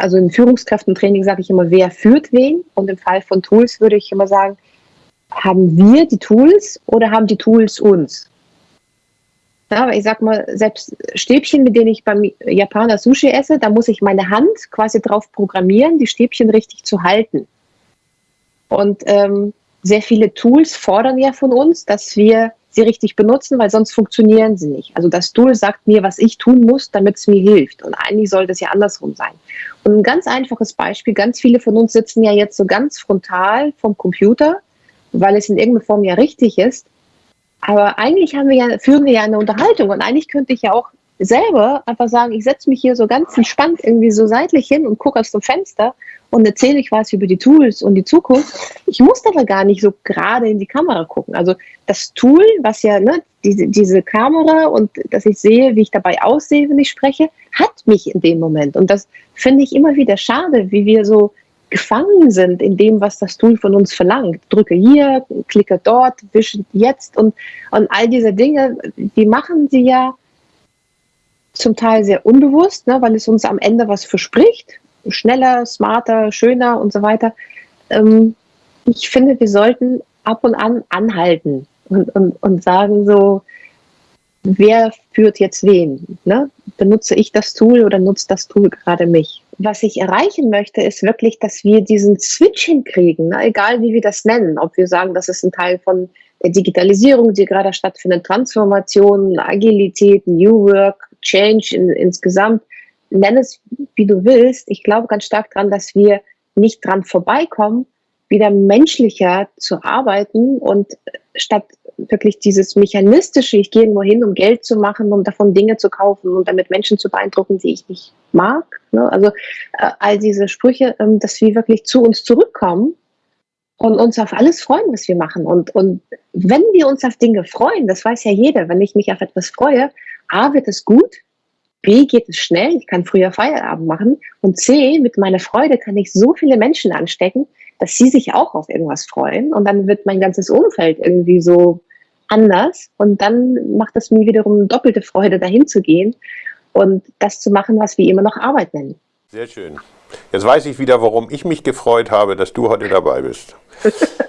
also im Führungskräftentraining sage ich immer, wer führt wen? Und im Fall von Tools würde ich immer sagen, haben wir die Tools oder haben die Tools uns? Ja, ich sag mal, selbst Stäbchen, mit denen ich beim Japaner Sushi esse, da muss ich meine Hand quasi drauf programmieren, die Stäbchen richtig zu halten. Und ähm, sehr viele Tools fordern ja von uns, dass wir sie richtig benutzen, weil sonst funktionieren sie nicht. Also das Tool sagt mir, was ich tun muss, damit es mir hilft. Und eigentlich sollte es ja andersrum sein. Und ein ganz einfaches Beispiel, ganz viele von uns sitzen ja jetzt so ganz frontal vom Computer, weil es in irgendeiner Form ja richtig ist. Aber eigentlich haben wir ja, führen wir ja eine Unterhaltung und eigentlich könnte ich ja auch selber einfach sagen, ich setze mich hier so ganz entspannt irgendwie so seitlich hin und gucke aus dem Fenster und erzähle ich was über die Tools und die Zukunft. Ich muss aber gar nicht so gerade in die Kamera gucken. Also das Tool, was ja, ne, diese, diese Kamera und dass ich sehe, wie ich dabei aussehe, wenn ich spreche, hat mich in dem Moment. Und das finde ich immer wieder schade, wie wir so gefangen sind in dem, was das Tool von uns verlangt. Drücke hier, klicke dort, wische jetzt und, und all diese Dinge, die machen sie ja zum Teil sehr unbewusst, ne, weil es uns am Ende was verspricht. Schneller, smarter, schöner und so weiter. Ähm, ich finde, wir sollten ab und an anhalten und, und, und sagen so, wer führt jetzt wen? Ne? Benutze ich das Tool oder nutzt das Tool gerade mich? Was ich erreichen möchte, ist wirklich, dass wir diesen Switch hinkriegen, ne? egal wie wir das nennen. Ob wir sagen, das ist ein Teil von der Digitalisierung, die gerade stattfindet, Transformation, Agilität, New Work, Change in, insgesamt, nenn es wie du willst. Ich glaube ganz stark daran, dass wir nicht dran vorbeikommen, wieder menschlicher zu arbeiten und statt wirklich dieses mechanistische, ich gehe irgendwo hin, um Geld zu machen, um davon Dinge zu kaufen und damit Menschen zu beeindrucken, die ich nicht mag. Ne? Also äh, all diese Sprüche, ähm, dass wir wirklich zu uns zurückkommen und uns auf alles freuen, was wir machen. Und, und wenn wir uns auf Dinge freuen, das weiß ja jeder, wenn ich mich auf etwas freue, A, wird es gut, B, geht es schnell, ich kann früher Feierabend machen und C, mit meiner Freude kann ich so viele Menschen anstecken, dass sie sich auch auf irgendwas freuen und dann wird mein ganzes Umfeld irgendwie so anders und dann macht es mir wiederum doppelte Freude, dahin zu gehen und das zu machen, was wir immer noch Arbeit nennen. Sehr schön. Jetzt weiß ich wieder, warum ich mich gefreut habe, dass du heute dabei bist.